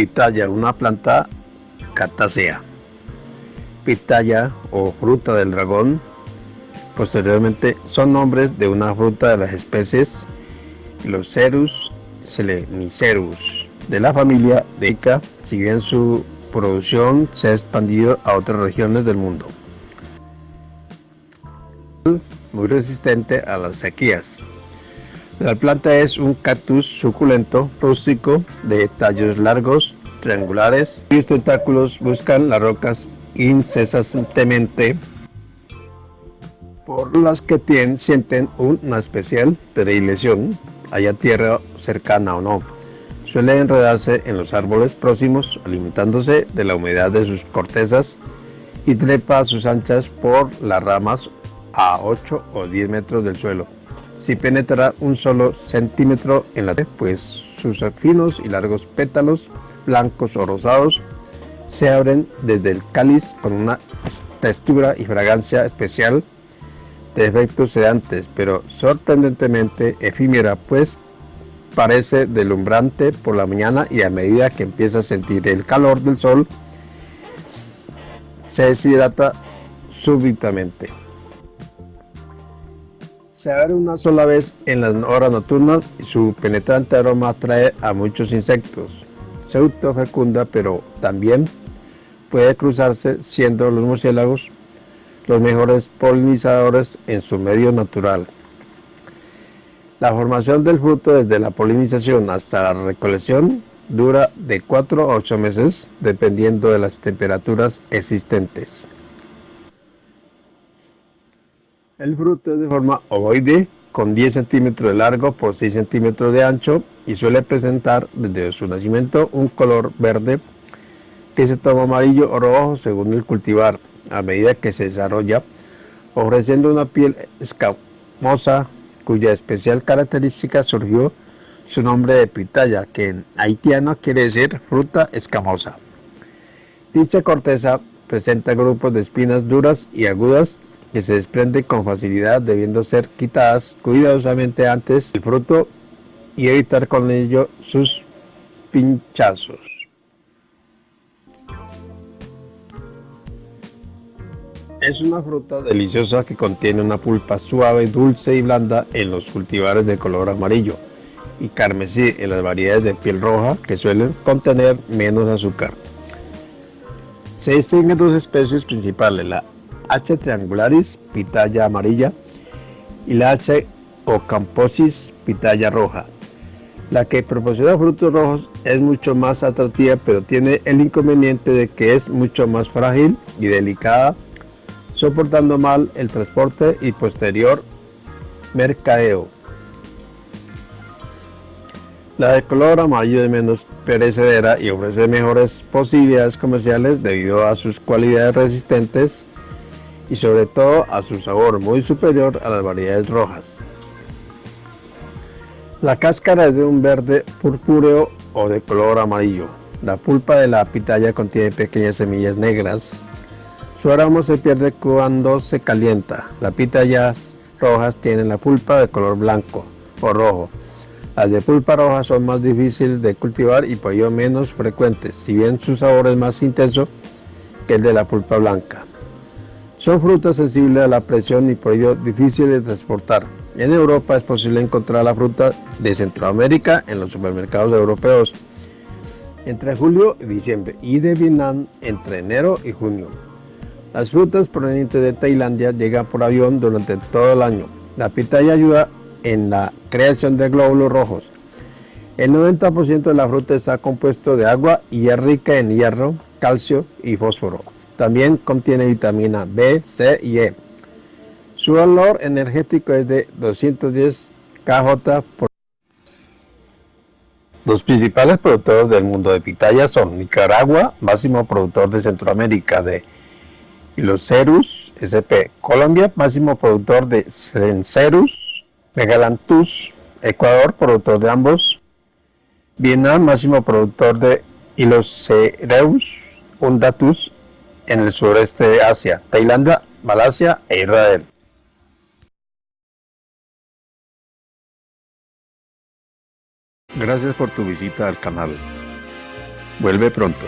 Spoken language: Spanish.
Pitaya, una planta catácea. Pitaya o fruta del dragón, posteriormente son nombres de una fruta de las especies Locerus selenicerus de la familia de Ica, si bien su producción se ha expandido a otras regiones del mundo. Muy resistente a las sequías. La planta es un cactus suculento rústico de tallos largos, triangulares, cuyos tentáculos buscan las rocas incesantemente por las que tienen, sienten una especial predilección, haya tierra cercana o no. Suele enredarse en los árboles próximos, alimentándose de la humedad de sus cortezas y trepa a sus anchas por las ramas a 8 o 10 metros del suelo. Si penetra un solo centímetro en la pues sus finos y largos pétalos, blancos o rosados, se abren desde el cáliz con una textura y fragancia especial de efectos sedantes, pero sorprendentemente efímera, pues parece deslumbrante por la mañana y a medida que empieza a sentir el calor del sol, se deshidrata súbitamente. Se abre una sola vez en las horas nocturnas y su penetrante aroma atrae a muchos insectos. Se autofecunda, pero también puede cruzarse siendo los murciélagos los mejores polinizadores en su medio natural. La formación del fruto desde la polinización hasta la recolección dura de 4 a 8 meses dependiendo de las temperaturas existentes. El fruto es de forma ovoide con 10 centímetros de largo por 6 centímetros de ancho y suele presentar desde su nacimiento un color verde que se toma amarillo o rojo según el cultivar a medida que se desarrolla, ofreciendo una piel escamosa cuya especial característica surgió su nombre de pitaya, que en haitiano quiere decir fruta escamosa. Dicha corteza presenta grupos de espinas duras y agudas que se desprenden con facilidad debiendo ser quitadas cuidadosamente antes del fruto y evitar con ello sus pinchazos. Es una fruta deliciosa que contiene una pulpa suave, dulce y blanda en los cultivares de color amarillo y carmesí en las variedades de piel roja que suelen contener menos azúcar. Se distinguen dos especies principales, la H. triangularis, pitaya amarilla, y la H. ocamposis, pitaya roja. La que proporciona frutos rojos es mucho más atractiva, pero tiene el inconveniente de que es mucho más frágil y delicada soportando mal el transporte y posterior mercadeo. La de color amarillo es menos perecedera y ofrece mejores posibilidades comerciales debido a sus cualidades resistentes y sobre todo a su sabor muy superior a las variedades rojas. La cáscara es de un verde purpúreo o de color amarillo. La pulpa de la pitaya contiene pequeñas semillas negras su aroma se pierde cuando se calienta. Las pitayas rojas tienen la pulpa de color blanco o rojo. Las de pulpa roja son más difíciles de cultivar y por ello menos frecuentes, si bien su sabor es más intenso que el de la pulpa blanca. Son frutas sensibles a la presión y por ello difíciles de transportar. En Europa es posible encontrar la fruta de Centroamérica en los supermercados europeos entre julio y diciembre y de Vietnam entre enero y junio. Las frutas provenientes de Tailandia llegan por avión durante todo el año. La pitaya ayuda en la creación de glóbulos rojos. El 90% de la fruta está compuesto de agua y es rica en hierro, calcio y fósforo. También contiene vitamina B, C y E. Su valor energético es de 210 kJ por los principales productores del mundo de pitaya son Nicaragua, máximo productor de Centroamérica de los Cerus SP. Colombia, máximo productor de Cencerus, Megalanthus. Ecuador, productor de ambos. Vietnam, máximo productor de Hilocereus undatus en el sureste de Asia. Tailandia, Malasia e Israel. Gracias por tu visita al canal. Vuelve pronto.